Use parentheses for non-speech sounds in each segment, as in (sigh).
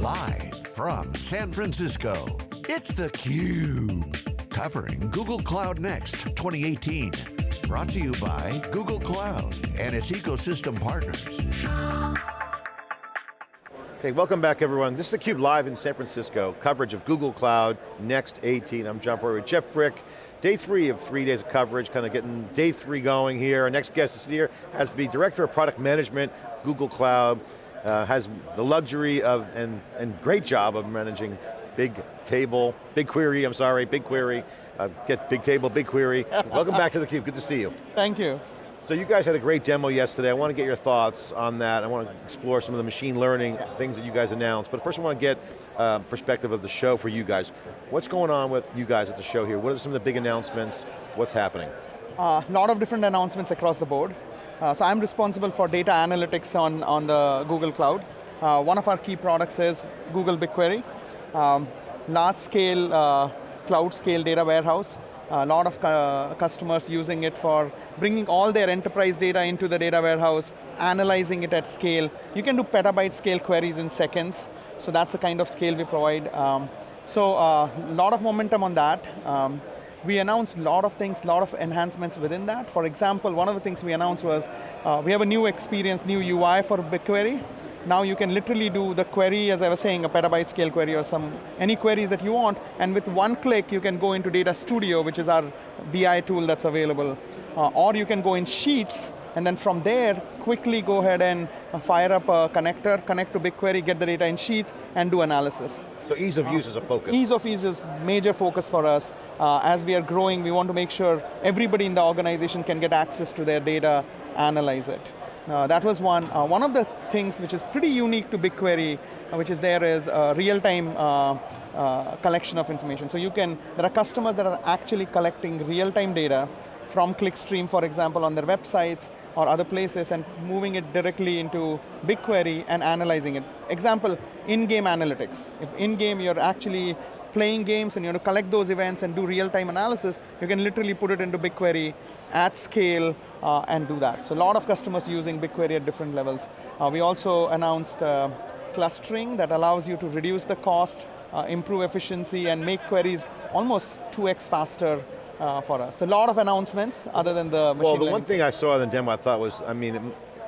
Live from San Francisco, it's theCUBE. Covering Google Cloud Next 2018. Brought to you by Google Cloud and its ecosystem partners. Okay, welcome back everyone. This is theCUBE live in San Francisco, coverage of Google Cloud Next 18. I'm John Furrier with Jeff Frick. Day three of three days of coverage, kind of getting day three going here. Our next guest this year has to be Director of Product Management, Google Cloud, uh, has the luxury of, and, and great job of managing big table, BigQuery, I'm sorry, BigQuery, uh, get Bigtable, big query. (laughs) Welcome back to theCUBE, good to see you. Thank you. So you guys had a great demo yesterday. I want to get your thoughts on that. I want to explore some of the machine learning things that you guys announced. But first I want to get uh, perspective of the show for you guys. What's going on with you guys at the show here? What are some of the big announcements? What's happening? A uh, lot of different announcements across the board. Uh, so I'm responsible for data analytics on, on the Google Cloud. Uh, one of our key products is Google BigQuery. Um, large scale, uh, cloud scale data warehouse. A lot of uh, customers using it for bringing all their enterprise data into the data warehouse, analyzing it at scale. You can do petabyte scale queries in seconds, so that's the kind of scale we provide. Um, so a uh, lot of momentum on that. Um, we announced a lot of things, a lot of enhancements within that. For example, one of the things we announced was, uh, we have a new experience, new UI for BigQuery. Now you can literally do the query, as I was saying, a petabyte scale query or some, any queries that you want, and with one click you can go into Data Studio, which is our BI tool that's available. Uh, or you can go in Sheets, and then from there, quickly go ahead and fire up a connector, connect to BigQuery, get the data in Sheets, and do analysis. So ease of use is a focus. Ease of use is major focus for us. Uh, as we are growing, we want to make sure everybody in the organization can get access to their data, analyze it. Uh, that was one. Uh, one of the things which is pretty unique to BigQuery, uh, which is there is real-time uh, uh, collection of information. So you can, there are customers that are actually collecting real-time data from Clickstream, for example, on their websites, or other places and moving it directly into BigQuery and analyzing it. Example, in-game analytics. If in-game you're actually playing games and you want to collect those events and do real-time analysis, you can literally put it into BigQuery at scale uh, and do that. So a lot of customers using BigQuery at different levels. Uh, we also announced uh, clustering that allows you to reduce the cost, uh, improve efficiency, and make queries almost 2x faster uh, for us. A lot of announcements other than the Well, the one thing I saw in the demo I thought was, I mean, it,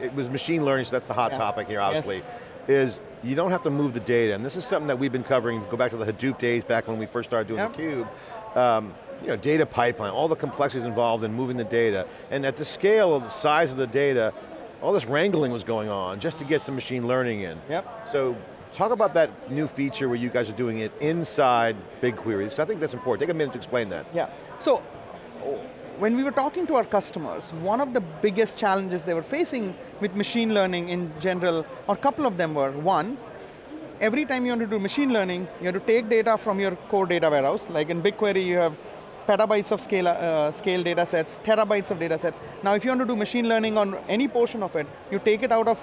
it was machine learning, so that's the hot yeah. topic here, obviously, yes. is you don't have to move the data, and this is something that we've been covering, go back to the Hadoop days, back when we first started doing yep. theCUBE, um, you know, data pipeline, all the complexities involved in moving the data, and at the scale of the size of the data, all this wrangling was going on just to get some machine learning in. Yep. So Talk about that new feature where you guys are doing it inside BigQuery, because I think that's important. Take a minute to explain that. Yeah, so when we were talking to our customers, one of the biggest challenges they were facing with machine learning in general, or a couple of them were, one, every time you want to do machine learning, you have to take data from your core data warehouse, like in BigQuery you have petabytes of scale, uh, scale data sets, terabytes of data sets. Now if you want to do machine learning on any portion of it, you take it out of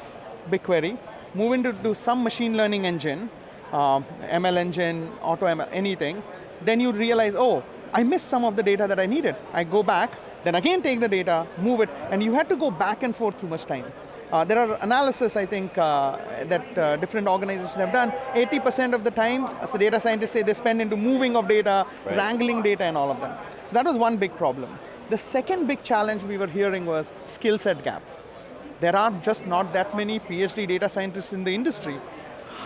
BigQuery, move into some machine learning engine, uh, ML engine, auto ML, anything, then you realize, oh, I missed some of the data that I needed. I go back, then again take the data, move it, and you had to go back and forth too much time. Uh, there are analysis, I think, uh, that uh, different organizations have done. 80% of the time, as the data scientists say, they spend into moving of data, right. wrangling data and all of them. So that was one big problem. The second big challenge we were hearing was skill set gap there are just not that many PhD data scientists in the industry.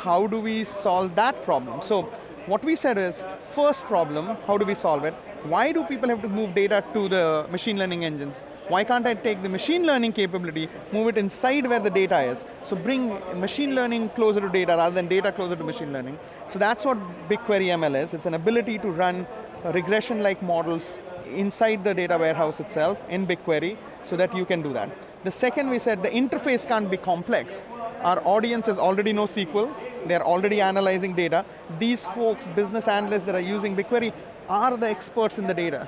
How do we solve that problem? So what we said is, first problem, how do we solve it? Why do people have to move data to the machine learning engines? Why can't I take the machine learning capability, move it inside where the data is? So bring machine learning closer to data rather than data closer to machine learning. So that's what BigQuery ML is. It's an ability to run regression-like models inside the data warehouse itself in BigQuery so that you can do that. The second we said the interface can't be complex. Our audiences already know SQL, they're already analyzing data. These folks, business analysts that are using BigQuery, are the experts in the data.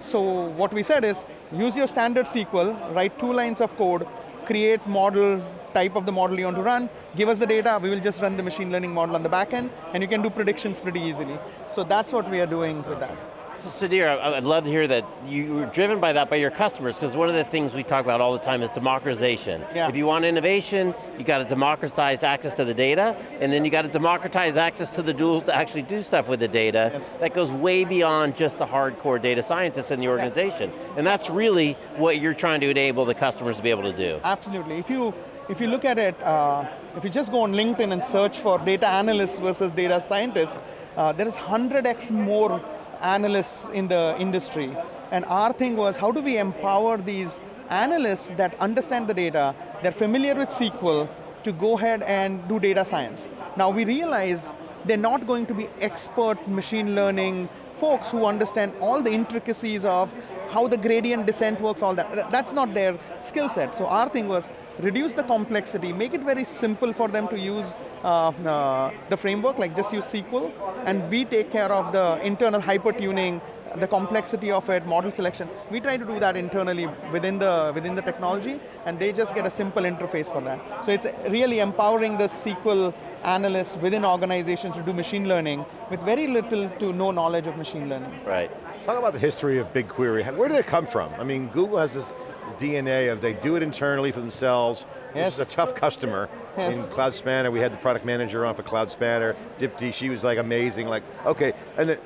So what we said is, use your standard SQL, write two lines of code, create model, type of the model you want to run, give us the data, we will just run the machine learning model on the back end, and you can do predictions pretty easily. So that's what we are doing with that. So Sudhir, I'd love to hear that you were driven by that by your customers, because one of the things we talk about all the time is democratization. Yeah. If you want innovation, you got to democratize access to the data, and then you got to democratize access to the tools to actually do stuff with the data. Yes. That goes way beyond just the hardcore data scientists in the organization. And that's really what you're trying to enable the customers to be able to do. Absolutely. If you if you look at it, uh, if you just go on LinkedIn and search for data analysts versus data scientists, uh, there is 100x more analysts in the industry. And our thing was, how do we empower these analysts that understand the data, they're familiar with SQL, to go ahead and do data science. Now we realize they're not going to be expert machine learning folks who understand all the intricacies of how the gradient descent works, all that. That's not their skill set. So our thing was, reduce the complexity, make it very simple for them to use uh, uh, the framework, like just use SQL, and we take care of the internal hyper-tuning, the complexity of it, model selection. We try to do that internally within the, within the technology, and they just get a simple interface for that. So it's really empowering the SQL analysts within organizations to do machine learning with very little to no knowledge of machine learning. Right. Talk about the history of BigQuery. Where did it come from? I mean, Google has this DNA of they do it internally for themselves. Yes. This is a tough customer. Yes. In Cloud Spanner, we had the product manager on for Cloud Spanner. Dipti, she was like amazing. Like, okay, and it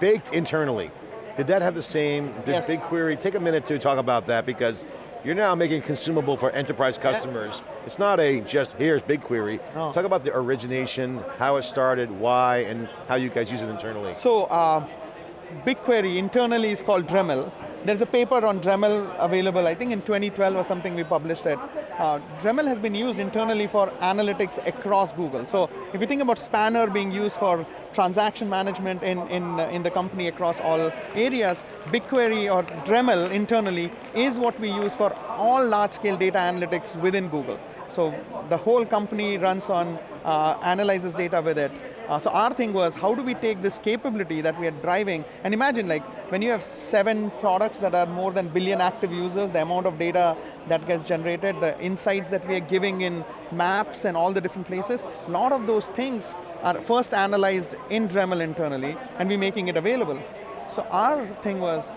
baked internally. Did that have the same, did Yes. BigQuery, take a minute to talk about that because you're now making consumable for enterprise customers. It's not a just, here's BigQuery. No. Talk about the origination, how it started, why, and how you guys use it internally. So, uh, BigQuery internally is called Dremel. There's a paper on Dremel available, I think in 2012 or something we published it. Uh, Dremel has been used internally for analytics across Google. So if you think about Spanner being used for transaction management in, in, uh, in the company across all areas, BigQuery or Dremel internally is what we use for all large-scale data analytics within Google. So the whole company runs on, uh, analyzes data with it. Uh, so our thing was, how do we take this capability that we are driving, and imagine like, when you have seven products that are more than billion active users, the amount of data that gets generated, the insights that we are giving in maps and all the different places, a lot of those things are first analyzed in Dremel internally, and we're making it available. So our thing was,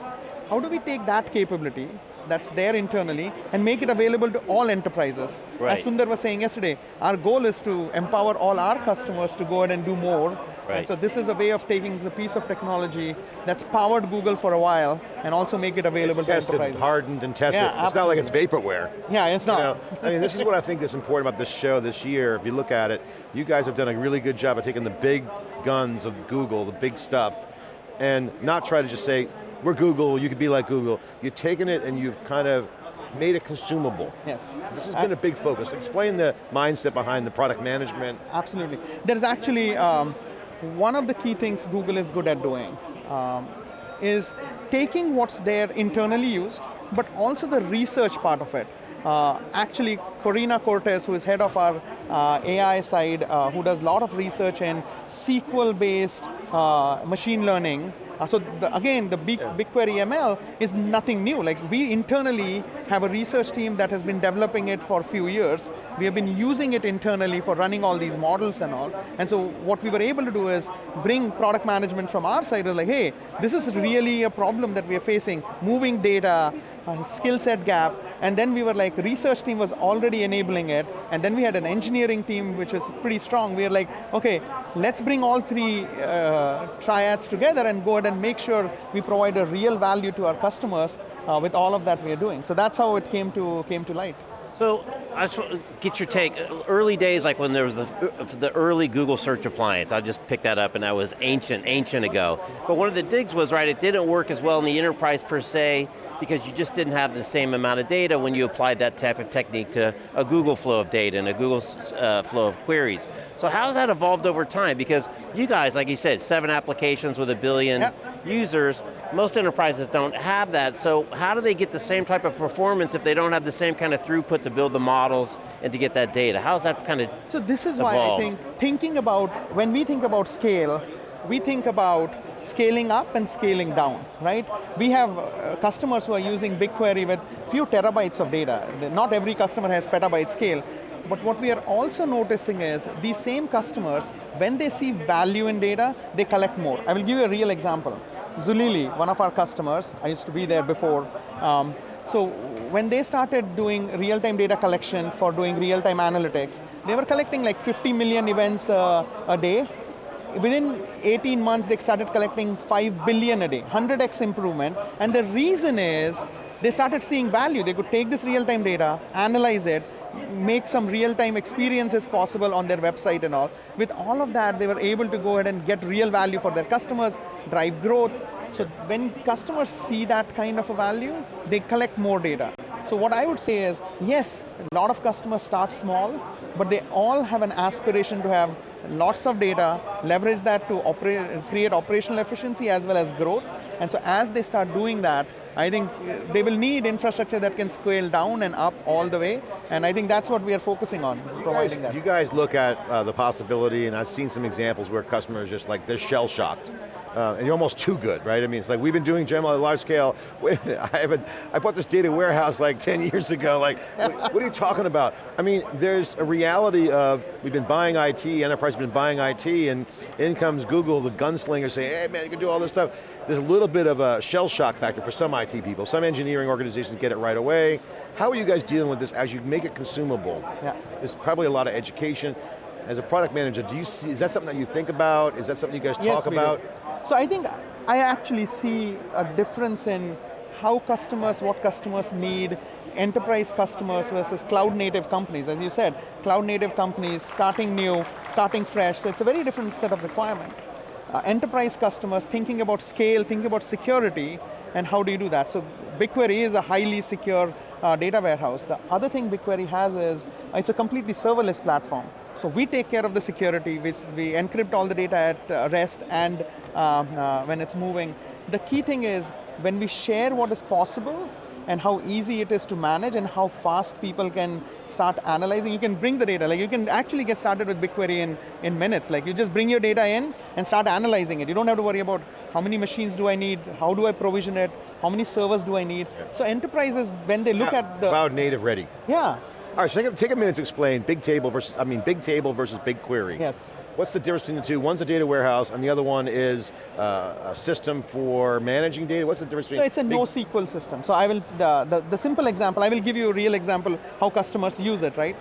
how do we take that capability that's there internally and make it available to all enterprises? Right. As Sundar was saying yesterday, our goal is to empower all our customers to go ahead and do more. Right. And so this is a way of taking the piece of technology that's powered Google for a while and also make it available It's to tested, enterprises. hardened, and tested. Yeah, it's not like it's vaporware. Yeah, it's You not. know, I mean, this is what I think is important about this show this year. If you look at it, you guys have done a really good job of taking the big guns of Google, the big stuff, and not try to just say, we're Google, you could be like Google. You've taken it and you've kind of made it consumable. Yes. This has been a big focus. Explain the mindset behind the product management. Absolutely. There's actually, um, one of the key things Google is good at doing um, is taking what's there internally used, but also the research part of it. Uh, actually, Corinna Cortes, who is head of our uh, AI side, uh, who does a lot of research in SQL-based uh, machine learning, uh, so the, again, the big, BigQuery ML is nothing new. Like we internally have a research team that has been developing it for a few years. We have been using it internally for running all these models and all. And so what we were able to do is bring product management from our side, was like, hey, this is really a problem that we are facing, moving data, uh, skill set gap, and then we were like, research team was already enabling it, and then we had an engineering team which was pretty strong. We were like, okay, let's bring all three uh, triads together and go ahead and make sure we provide a real value to our customers uh, with all of that we are doing. So that's how it came to, came to light. So, I just get your take. Early days, like when there was the, the early Google search appliance, I just picked that up and that was ancient, ancient ago. But one of the digs was, right, it didn't work as well in the enterprise per se, because you just didn't have the same amount of data when you applied that type of technique to a Google flow of data and a Google uh, flow of queries. So how has that evolved over time? Because you guys, like you said, seven applications with a billion Yep. users, most enterprises don't have that, so how do they get the same type of performance if they don't have the same kind of throughput to build the models and to get that data? How's that kind of So this is why I think, thinking about, when we think about scale, we think about scaling up and scaling down, right? We have uh, customers who are using BigQuery with few terabytes of data. Not every customer has petabyte scale, but what we are also noticing is these same customers, when they see value in data, they collect more. I will give you a real example. Zulily, one of our customers, I used to be there before. Um, so when they started doing real-time data collection for doing real-time analytics, they were collecting like 50 million events uh, a day. Within 18 months, they started collecting 5 billion a day, 100x improvement. And the reason is, they started seeing value. They could take this real-time data, analyze it, make some real-time experiences possible on their website and all. With all of that, they were able to go ahead and get real value for their customers, drive growth. So when customers see that kind of a value, they collect more data. So what I would say is, yes, a lot of customers start small, but they all have an aspiration to have lots of data, leverage that to operate, create operational efficiency as well as growth. And so as they start doing that, I think they will need infrastructure that can scale down and up all the way, and I think that's what we are focusing on, you providing guys, that. You guys look at uh, the possibility, and I've seen some examples where customers just like, they're shell shocked. Uh, and you're almost too good, right? I mean, it's like we've been doing general at large scale. (laughs) I haven't. I bought this data warehouse like 10 years ago. Like, what, what, are you talking about? I mean, there's a reality of we've been buying IT, enterprise has been buying IT, and in comes Google, the gunslinger, saying, "Hey man, you can do all this stuff." There's a little bit of a shell shock factor for some IT people. Some engineering organizations get it right away. How are you guys dealing with this as you make it consumable? Yeah. There's probably a lot of education. As a product manager, do you see, is that something that you think about? Is that something you guys yes, talk about? Do. So I think I actually see a difference in how customers, what customers need, enterprise customers versus cloud native companies. As you said, cloud native companies, starting new, starting fresh, so it's a very different set of requirement. Uh, enterprise customers thinking about scale, thinking about security, and how do you do that? So BigQuery is a highly secure uh, data warehouse. The other thing BigQuery has is, it's a completely serverless platform. So we take care of the security, we, we encrypt all the data at uh, rest and um, uh, when it's moving. The key thing is, when we share what is possible, and how easy it is to manage and how fast people can start analyzing. You can bring the data, like you can actually get started with BigQuery in, in minutes. Like you just bring your data in and start analyzing it. You don't have to worry about how many machines do I need, how do I provision it, how many servers do I need. Yeah. So enterprises, when they look at the- Cloud native ready. Yeah. All right, so take a, take a minute to explain Bigtable versus, I mean, Bigtable versus BigQuery. Yes. What's the difference between the two? One's a data warehouse and the other one is uh, a system for managing data. What's the difference between? So it's a NoSQL system. So I will, the, the, the simple example, I will give you a real example how customers use it, right?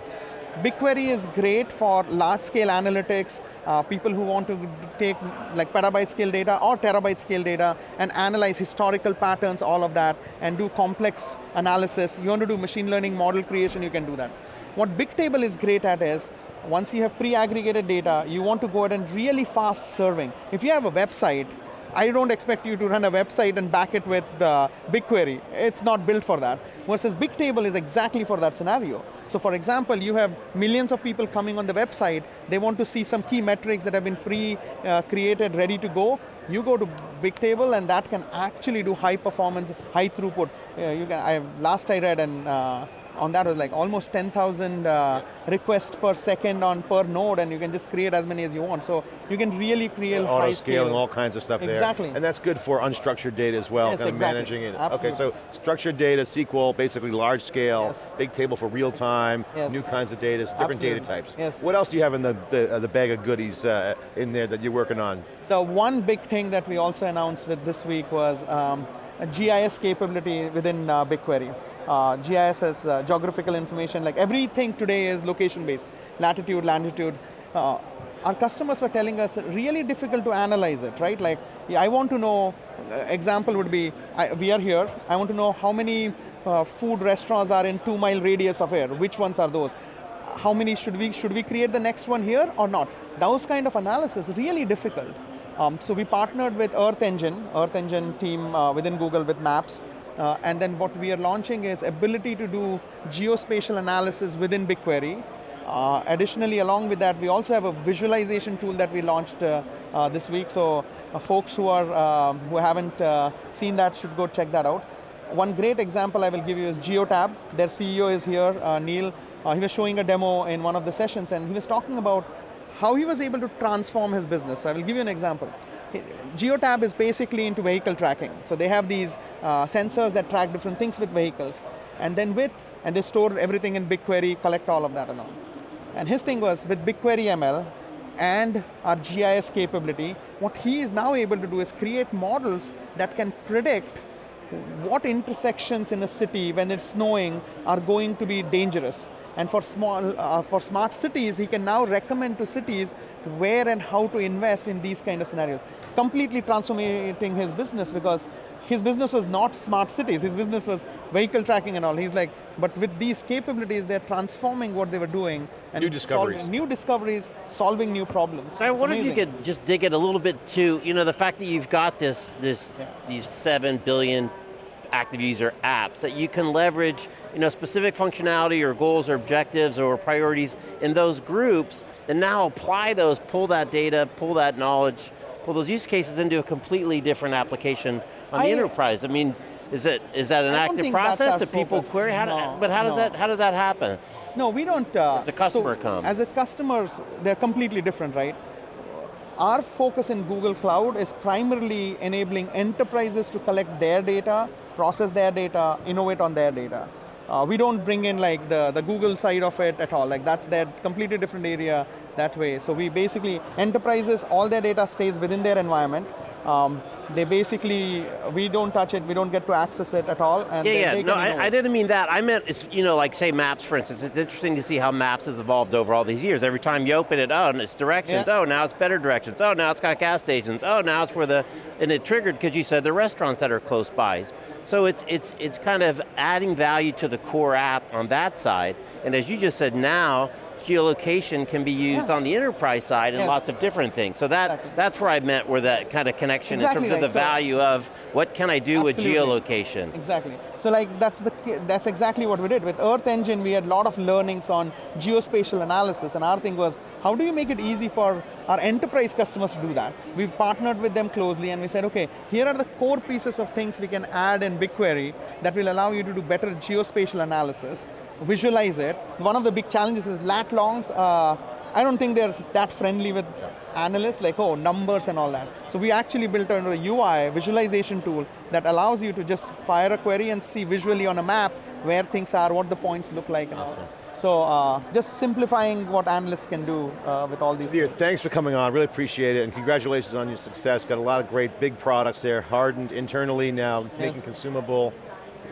BigQuery is great for large scale analytics, uh, people who want to take like petabyte scale data or terabyte scale data and analyze historical patterns, all of that, and do complex analysis. You want to do machine learning model creation, you can do that. What Bigtable is great at is, once you have pre-aggregated data, you want to go ahead and really fast serving. If you have a website, I don't expect you to run a website and back it with uh, BigQuery. It's not built for that. Versus Bigtable is exactly for that scenario. So for example, you have millions of people coming on the website, they want to see some key metrics that have been pre-created, uh, ready to go. You go to Bigtable and that can actually do high performance, high throughput. Uh, you can, I, last I read and uh, on that was like almost 10,000 uh, requests per second on per node and you can just create as many as you want. So you can really create Auto high scaling, scale. all kinds of stuff exactly. there. Exactly. And that's good for unstructured data as well, yes, kind of exactly. managing it. Absolutely. Okay, so structured data, SQL, basically large scale, yes. Bigtable for real time, yes. new kinds of data, different Absolutely. data types. Yes. What else do you have in the, the, uh, the bag of goodies uh, in there that you're working on? The one big thing that we also announced with this week was um, a GIS capability within uh, BigQuery. Uh, GIS has uh, geographical information, like everything today is location-based, latitude, longitude. Uh, our customers were telling us really difficult to analyze it, right? Like, I want to know, uh, example would be, I, we are here, I want to know how many uh, food restaurants are in two mile radius of here, which ones are those? How many should we, should we create the next one here or not? Those kind of analysis, really difficult. Um, so we partnered with Earth Engine, Earth Engine team uh, within Google with Maps, uh, and then what we are launching is ability to do geospatial analysis within BigQuery. Uh, additionally, along with that, we also have a visualization tool that we launched uh, uh this week, so uh, folks who, are, um, who haven't uh, seen that should go check that out. One great example I will give you is Geotab. Their CEO is here, Neil. he was showing a demo in one of the sessions, and he was talking about how he was able to transform his business. So I will give you an example. Geotab is basically into vehicle tracking. So they have these uh, sensors that track different things with vehicles. And then with, and they store everything in BigQuery, collect all of that and all. And his thing was, with BigQuery ML, and our GIS capability, what he is now able to do is create models that can predict what intersections in a city when it's snowing are going to be dangerous. And for, small, uh, for smart cities, he can now recommend to cities where and how to invest in these kind of scenarios. Completely transforming his business because his business was not smart cities, his business was vehicle tracking and all. He's like, but with these capabilities, they're transforming what they were doing. And New discoveries. solving- new discoveries, solving new problems. So I It's wonder if you could just dig it a little bit to, you know, the fact that you've got this, this, Yeah. these seven billion active user apps that you can leverage, you know, specific functionality or goals or objectives or priorities in those groups, and now apply those, pull that data, pull that knowledge, pull those use cases into a completely different application on the enterprise. I mean, is it is that an active process? Do people focus. query? How do- No, but how does that how does that happen? No, we don't. Uh, As a customer so come. As a customers, they're completely different, right? Our focus in Google Cloud is primarily enabling enterprises to collect their data, process their data, innovate on their data. Uh, we don't bring in like the, the Google side of it at all. Like that's their completely different area that way. So we basically, enterprises, all their data stays within their environment. Um, they basically, uh, we don't touch it, we don't get to access it at all. And Yeah, then yeah, they no, I, I didn't mean that. I meant, it's, you know, like say Maps, for instance. It's interesting to see how Maps has evolved over all these years. Every time you open it, oh, and it's directions. Yeah. Oh, now it's better directions. Oh, now it's got gas stations. Oh, now it's where the, and it triggered because you said the restaurants that are close by. So it's, it's, it's kind of adding value to the core app on that side. And as you just said, now, geolocation can be used Yeah. on the enterprise side in Yes. lots of different things. So that, Exactly. that's where I meant where that kind of connection Exactly in terms right. of the So- value of what can I do with geolocation. Exactly. So like that's the that's exactly what we did with Earth Engine. We had a lot of learnings on geospatial analysis, and our thing was how do you make it easy for our enterprise customers to do that? We partnered with them closely, and we said, okay, here are the core pieces of things we can add in BigQuery that will allow you to do better geospatial analysis, visualize it. One of the big challenges is lat longs. Uh, I don't think they're that friendly with analysts, like, oh, numbers and all that. So we actually built a UI visualization tool that allows you to just fire a query and see visually on a map where things are, what the points look like. Awesome. So uh, just simplifying what analysts can do uh, with all these. Dear, thanks for coming on, really appreciate it, and congratulations on your success. Got a lot of great big products there, hardened internally now, making consumable.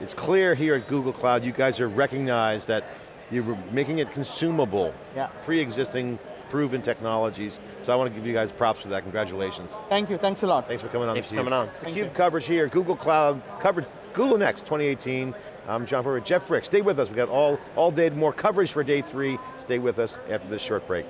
It's clear here at Google Cloud, you guys are recognized that you're making it consumable, Yeah. pre-existing, proven technologies. So I want to give you guys props for that, congratulations. Thank you, thanks a lot. Thanks for coming on Thanks for coming on. It's Thank theCUBE you. coverage here, Google Cloud, covered Google Next 2018. I'm John Furrier, Jeff Frick, stay with us. We got all, all day more coverage for day three. Stay with us after this short break.